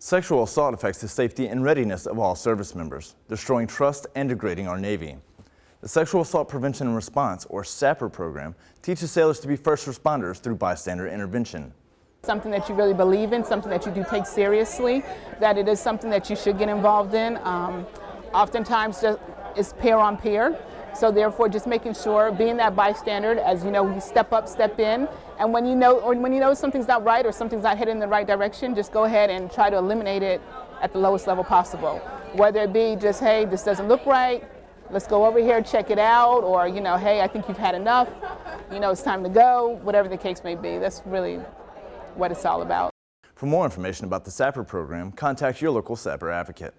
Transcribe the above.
Sexual assault affects the safety and readiness of all service members, destroying trust and degrading our Navy. The Sexual Assault Prevention and Response, or SAPR program, teaches sailors to be first responders through bystander intervention. Something that you really believe in, something that you do take seriously, that it is something that you should get involved in. Um, oftentimes just, it's peer on pair. So therefore, just making sure, being that bystander, as you know, you step up, step in, and when you know, or when you know something's not right or something's not heading in the right direction, just go ahead and try to eliminate it at the lowest level possible. Whether it be just, hey, this doesn't look right, let's go over here, check it out, or you know, hey, I think you've had enough, you know, it's time to go, whatever the case may be. That's really what it's all about. For more information about the SAPR program, contact your local SAPR advocate.